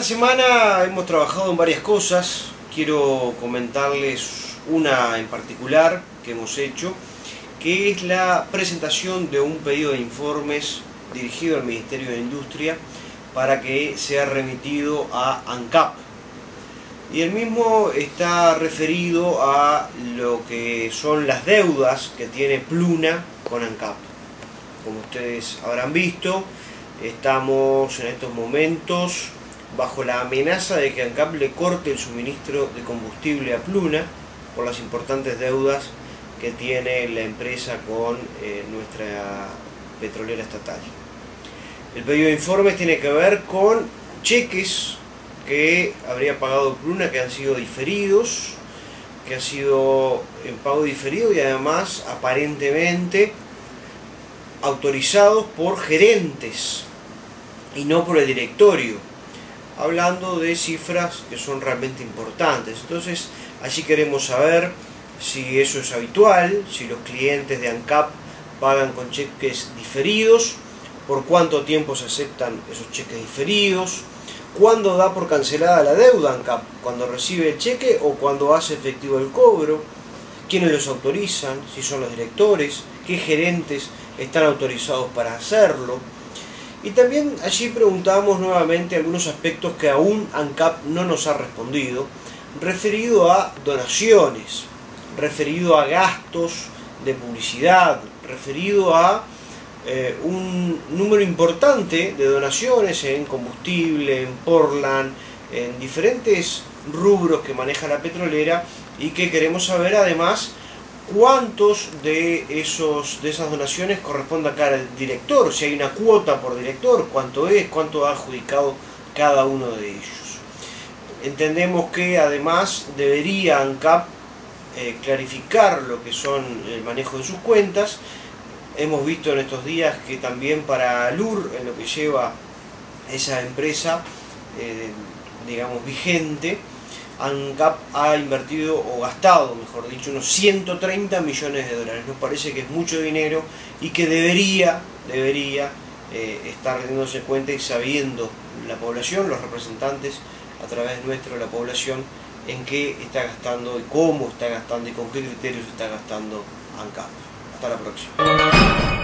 Esta semana hemos trabajado en varias cosas, quiero comentarles una en particular que hemos hecho, que es la presentación de un pedido de informes dirigido al Ministerio de Industria para que sea remitido a ANCAP. Y el mismo está referido a lo que son las deudas que tiene Pluna con ANCAP. Como ustedes habrán visto, estamos en estos momentos bajo la amenaza de que ANCAP le corte el suministro de combustible a Pluna por las importantes deudas que tiene la empresa con eh, nuestra petrolera estatal. El pedido de informes tiene que ver con cheques que habría pagado Pluna que han sido diferidos, que ha sido en pago diferido y además aparentemente autorizados por gerentes y no por el directorio hablando de cifras que son realmente importantes. Entonces, allí queremos saber si eso es habitual, si los clientes de ANCAP pagan con cheques diferidos, por cuánto tiempo se aceptan esos cheques diferidos, cuándo da por cancelada la deuda ANCAP, cuando recibe el cheque o cuando hace efectivo el cobro, quiénes los autorizan, si son los directores, qué gerentes están autorizados para hacerlo, y también allí preguntamos nuevamente algunos aspectos que aún ANCAP no nos ha respondido, referido a donaciones, referido a gastos de publicidad, referido a eh, un número importante de donaciones en combustible, en Portland, en diferentes rubros que maneja la petrolera y que queremos saber además cuántos de, esos, de esas donaciones corresponde a cada director, si hay una cuota por director, cuánto es, cuánto ha adjudicado cada uno de ellos. Entendemos que además debería ANCAP eh, clarificar lo que son el manejo de sus cuentas. Hemos visto en estos días que también para LUR, en lo que lleva esa empresa, eh, digamos, vigente, ANCAP ha invertido o gastado, mejor dicho, unos 130 millones de dólares. Nos parece que es mucho dinero y que debería, debería eh, estar teniéndose cuenta y sabiendo la población, los representantes a través nuestro la población, en qué está gastando y cómo está gastando y con qué criterios está gastando ANCAP. Hasta la próxima.